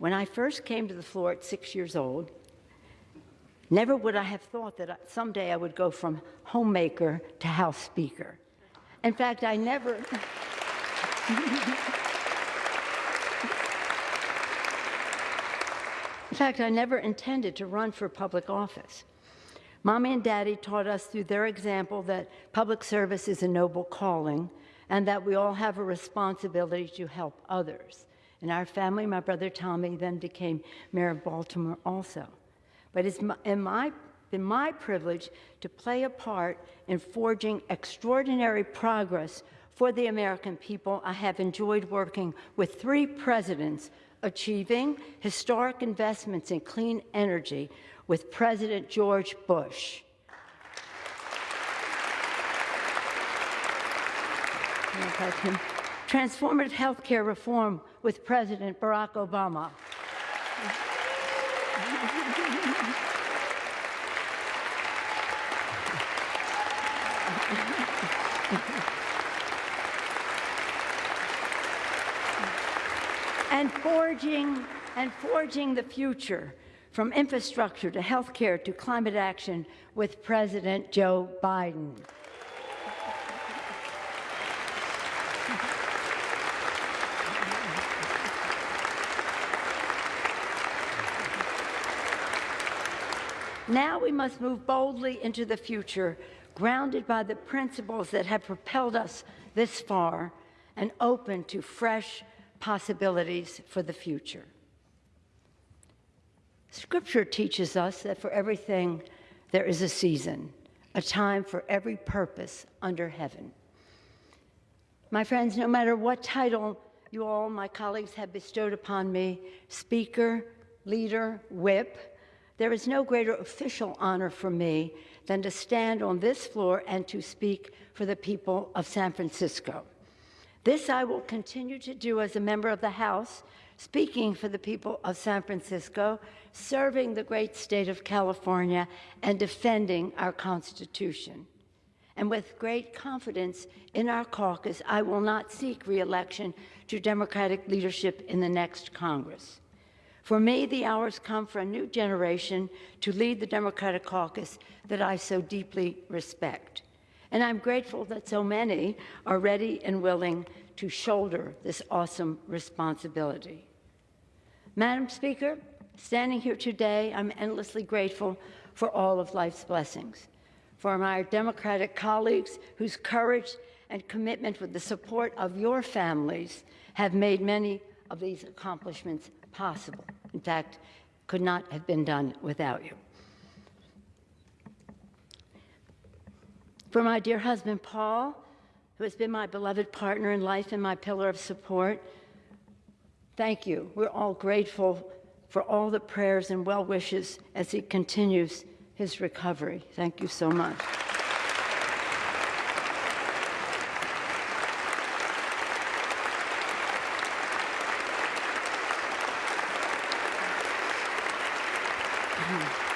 When I first came to the floor at six years old, never would I have thought that someday I would go from homemaker to House Speaker. In fact, I never. In fact, I never intended to run for public office. Mommy and Daddy taught us through their example that public service is a noble calling and that we all have a responsibility to help others. In our family, my brother Tommy then became mayor of Baltimore also. But it's my, in my, been my privilege to play a part in forging extraordinary progress for the American people. I have enjoyed working with three presidents achieving historic investments in clean energy with President George Bush. Transformative health care reform with President Barack Obama. and forging and forging the future from infrastructure to healthcare to climate action with President Joe Biden. Now we must move boldly into the future, grounded by the principles that have propelled us this far and open to fresh possibilities for the future. Scripture teaches us that for everything there is a season, a time for every purpose under heaven. My friends, no matter what title you all, my colleagues, have bestowed upon me speaker, leader, whip there is no greater official honor for me than to stand on this floor and to speak for the people of San Francisco. This I will continue to do as a member of the House, speaking for the people of San Francisco, serving the great state of California, and defending our Constitution. And with great confidence in our caucus, I will not seek reelection to Democratic leadership in the next Congress. For me, the hours come for a new generation to lead the Democratic caucus that I so deeply respect. And I'm grateful that so many are ready and willing to shoulder this awesome responsibility. Madam Speaker, standing here today, I'm endlessly grateful for all of life's blessings, for my Democratic colleagues whose courage and commitment with the support of your families have made many of these accomplishments possible. In fact, could not have been done without you. For my dear husband, Paul, who has been my beloved partner in life and my pillar of support, thank you. We're all grateful for all the prayers and well wishes as he continues his recovery. Thank you so much. Mm-hmm.